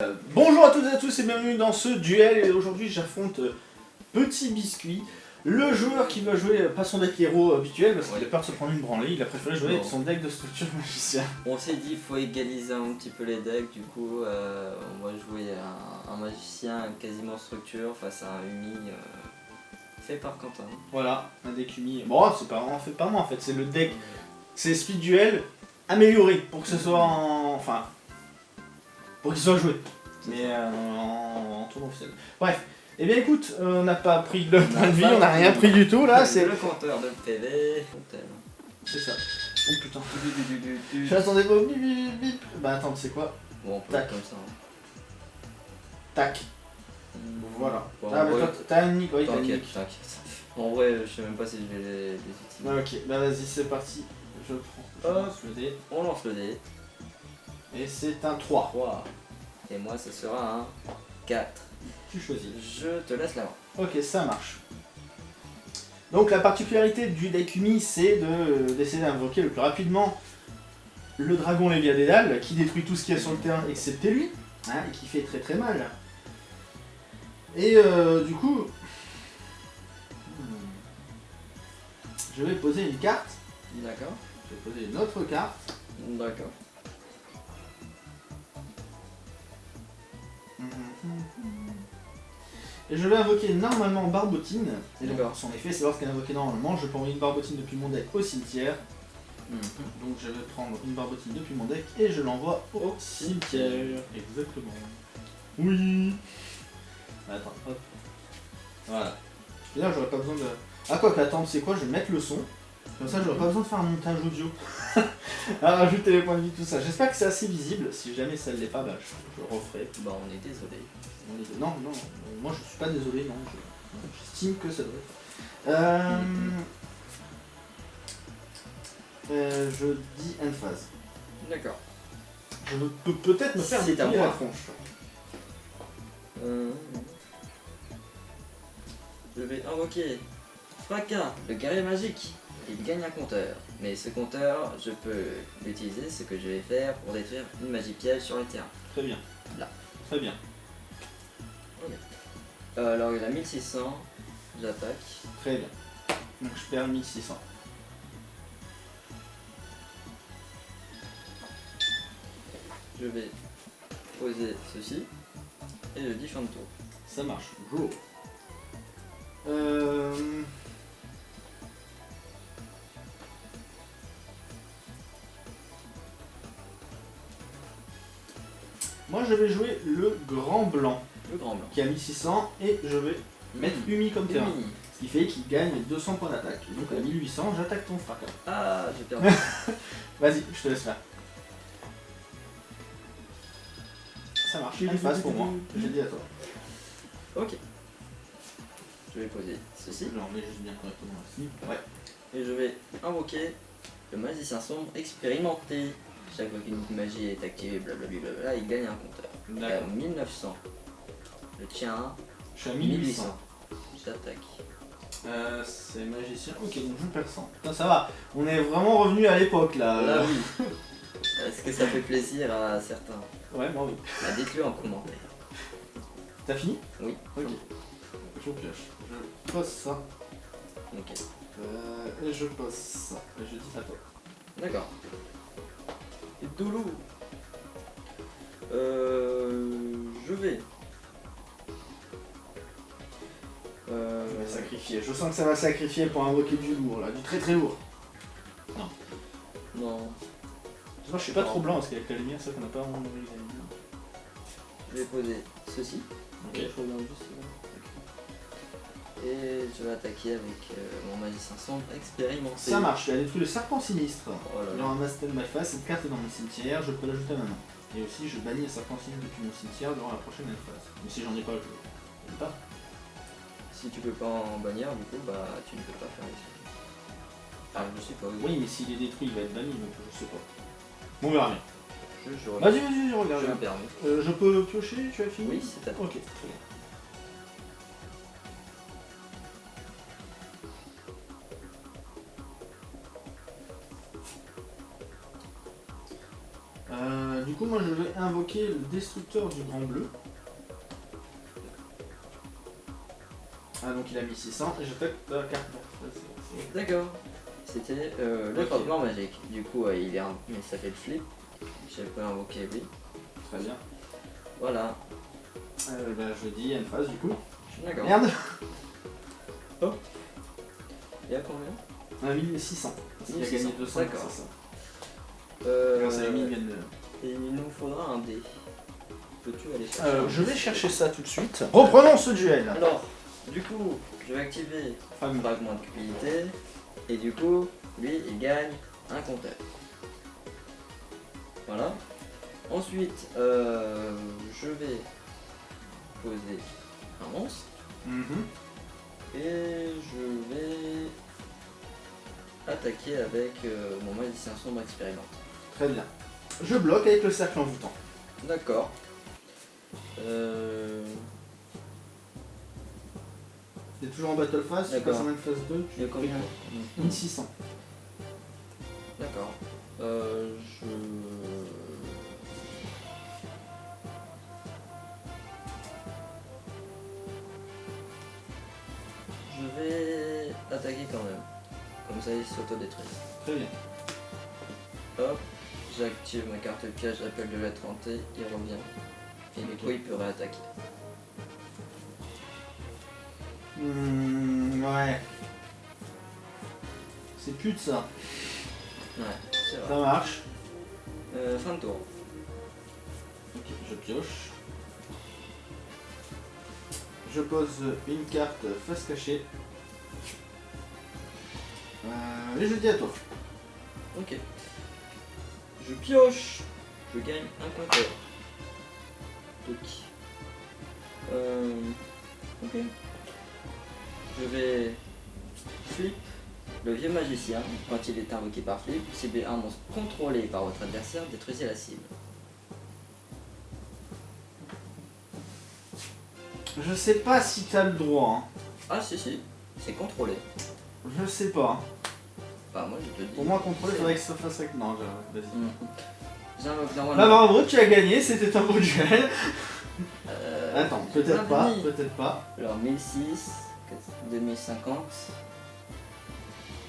Euh, bonjour à toutes et à tous et bienvenue dans ce duel et aujourd'hui j'affronte euh, Petit Biscuit, le joueur qui va jouer euh, pas son deck héros habituel parce qu'il a peur de se prendre une branlée, il a préféré jouer avec son deck de structure magicien. On s'est dit faut égaliser un petit peu les decks, du coup euh, on va jouer un, un magicien quasiment structure face à un Umi fait par Quentin. Voilà, un deck umi. Bon, c'est pas en fait pas moi en fait, c'est le deck, c'est Speed Duel amélioré pour que ce soit en. Enfin. Pour qu'il soit joué. Mais euh, en, en tournoi officiel. Bref. Eh bien écoute, on n'a pas pris le point de vie, on n'a rien pris du tout là, c'est. le compteur de PV. C'est ça. Oh putain. Du. J'attendais pas bip bip bip. Bah attends, c'est quoi Bon on peut Tac. comme ça. hein. Tac. Hmm. Voilà. Bon, ah, mais toi, t'as une nick, oui, t'as T'inquiète, nick. t'inquiète. En vrai je sais même pas si je vais les, les utiliser. Ah, ok, bah vas-y, c'est parti. Je prends. Je Hop. lance le dé. On lance le dé. Et c'est un 3. 3. Et moi ce sera un 4. Tu choisis. Je te laisse la main. Ok, ça marche. Donc la particularité du deck Umi, c'est de- d'essayer d'invoquer le plus rapidement le dragon Léviadédal, qui détruit tout ce qu'il y a sur le terrain, excepté lui, hein, et qui fait très très mal. Et euh, du coup, hmm, je vais poser une carte, D'accord. je vais poser une autre carte, D'accord. Et je vais invoquer normalement Barbotine. Et donc, D'accord. son effet, c'est lorsqu'elle est invoquée normalement, je peux envoyer une Barbotine depuis mon deck au cimetière, Mhm. Donc je vais prendre une barbotine depuis mon deck et je l'envoie au cimetière. Exactement. Oui. Attends, hop. Voilà. Et là j'aurais pas besoin de. Ah quoi qu'attends, c'est quoi? Je vais mettre le son. Comme ça j'aurais pas besoin de faire un montage audio. à rajouter les points de vie, tout ça. J'espère que c'est assez visible. Si jamais ça ne l'est pas, bah, je, je le referai. Bah on est désolé. Non, non, moi je suis pas désolé, non. je- J'estime que ça doit être. Euh, euh, je dis phase. D'accord. Je peux peut-être me faire C'est des à la tronche. Euh, Je vais invoquer Fracas, le guerrier magique. Il gagne un compteur. Mais ce compteur, je peux l'utiliser, ce que je vais faire pour détruire une magie piège sur le terrain. Très bien. Là. Très bien. Euh, alors il a 1600, j'attaque. Très bien. Donc je perds 1600. Je vais poser ceci. Et je dis fin de tour. Ça marche. Go. Euh... Moi je vais jouer le grand blanc Le grand blanc. qui a 1600 et je vais mettre. Umi comme terrain. Umi. Ce qui fait qu'il gagne 200 points d'attaque. Donc à 1800 j'attaque ton fracas. Ah, j'ai perdu. Vas-y, je te laisse faire. Ça marche, une phase pour moi. J'ai dit à toi. ok. Je vais poser ceci. Je remets juste bien correctement ici. Ouais. Et je vais invoquer le magicien sombre expérimenté. Chaque fois qu'une magie est activée, blablabla, il gagne un compteur. Il a 1900. Le tien, Je suis à 1800. 1800. J'attaque. Euh, c'est magicien. Ok, donc je perds 100. Putain, ça va. On est vraiment revenu à l'époque là. Là, oui. Est-ce que ça fait plaisir à certains Ouais, moi oui. bah, Dites-le en commentaire. T'as fini? Oui. Ok. Je pioche. Je pose ça. Ok. Euh, et je pose ça. Et je dis à toi. D'accord. Et Doulou. Euh, je vais. Euh, Je vais sacrifier. Je sens que ça va sacrifier pour invoquer du lourd là. Du très très lourd. non. Moi je suis pas trop blanc parce qu'avec la lumière, ça qu'on n'a pas vraiment lumière. Je vais poser ceci. Ok. Je regarde juste là. Et je vais attaquer avec euh, mon magicien sombre expérimenté. Ça marche, tu as détruit le serpent sinistre. Oh là Je là. ramasse tel ma face, cette carte est dans mon cimetière, je peux l'ajouter à ma main. Et aussi, je bannis le serpent sinistre depuis mon cimetière durant la prochaine phase. Mais si j'en ai pas, je je peux pas. Si tu peux pas en bannir, du coup, bah tu ne peux pas faire les. Ah, je sais pas. Oui, mais s'il est détruit, il va être banni, donc je sais pas. Bon, on verra bien. Je, je regarde. Vas-y, vas-y, je regarde. Je. Euh, je peux piocher, tu as fini Oui, c'est à toi. Ok, très bien. Euh, du coup, moi je vais invoquer le destructeur du grand bleu. Ah donc il a mis 600 et j'attaque la carte D'accord. C'était euh, le okay. blanc magique. Du coup euh, il est un... mais ça fait le flip. J'ai pas invoquer lui. Très bien. Voilà. Euh, bah, je dis une phase du coup. D'accord. Merde Oh Il y a combien? 1600. Parce qu'il a gagné 200. D'accord. Euh, Grâce à Amy, il gagne. Et il nous faudra un dé. Peux-tu aller chercher euh, Je vais chercher ça tout de suite. Reprenons ce duel. Alors, du coup, je vais activer fragment de cupidité. Et du coup, lui, il gagne un compteur. Voilà. Ensuite, euh, je vais poser un monstre. Mhm. Et je vais attaquer avec euh, mon magicien sombre expérimenté. Très bien. Je bloque avec le cercle envoûtant. D'accord. Euh... T'es toujours en battle phase, tu passes en phase 2, tu combien 1600. D'accord. Euh, je... Je vais attaquer quand même. Comme ça, il s'auto-détruit. Très bien. Hop, j'active ma carte piège, j'appelle de la 30 il revient. Et du coup, il peut réattaquer. Mmh, ouais. C'est plus de ça. Ouais, c'est vrai. Ça marche. Euh, fin de tour. Ok, je pioche. Je pose une carte face cachée. Euh, et je dis à toi. Ok. Je pioche. Je gagne un compteur. Ok. Euh, ok. Je vais flip le vieux magicien. Quand il est invoqué par flip, ciblez un monstre contrôlé par votre adversaire, détruisez la cible. Je sais pas si t'as le droit. Hein. Ah si si, c'est contrôlé. Je sais pas. Bah moi je te dis. Pour moi contrôler, faudrait que ça fasse avec... Non, vas-y. Mmh. Bah bravo, tu as gagné, c'était un beau duel. Euh, Attends, peut-être pas, peut-être pas. Alors 1006, 2050,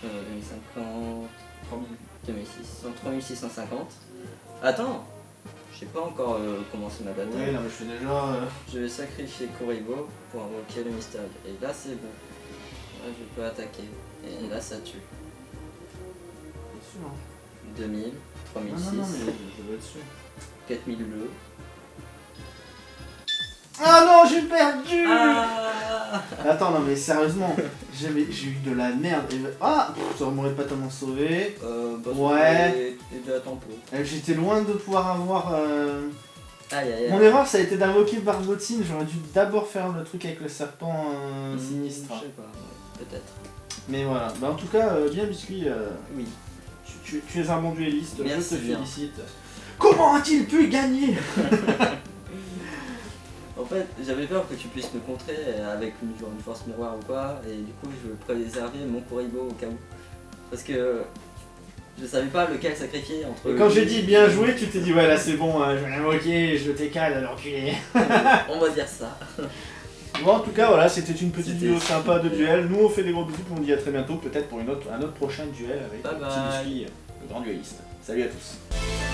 euh, 2050, 2600, 3650. Attends, j'ai pas encore euh, commencé ma bataille. Oui, non mais je fais déjà... Euh, je vais sacrifier Kuribo pour invoquer le mystère. Et là c'est bon. Là je peux attaquer. Et là ça tue. 2000, 3006. Non, non, mais je dois être sûr. 4002. Ah non, j'ai perdu ah Attends, non mais sérieusement, j'ai eu de la merde. Ah Ça m'aurait pas tellement sauvé. Euh, bah, ouais. Et de la tempo. Euh, j'étais loin de pouvoir avoir... Euh... Aïe, aïe, aïe. Mon erreur, ça a été d'invoquer Barbotine. J'aurais dû d'abord faire le truc avec le serpent euh, hmm, sinistre. Je sais pas, peut-être. Mais voilà. Bah, en tout cas, euh, bien biscuit. Oui. Tu, es un bon dueliste, je te félicite. Comment a-t-il pu gagner? fait, j'avais peur que tu puisses me contrer avec une, une force miroir ou quoi, et du coup je préserver mon Kuribo au cas où. Parce que je savais pas lequel sacrifier entre... Et quand j'ai dit bien joué, tu t'es dit ouais là c'est bon, euh, je vais l'invoquer, je t'écale alors es... On va dire ça. Bon, en tout cas, voilà, c'était une petite vidéo sympa de duel. Nous, on fait des gros bisous, on dit à très bientôt, peut-être pour une autre, un autre prochain duel avec bye le grand dueliste. Salut à tous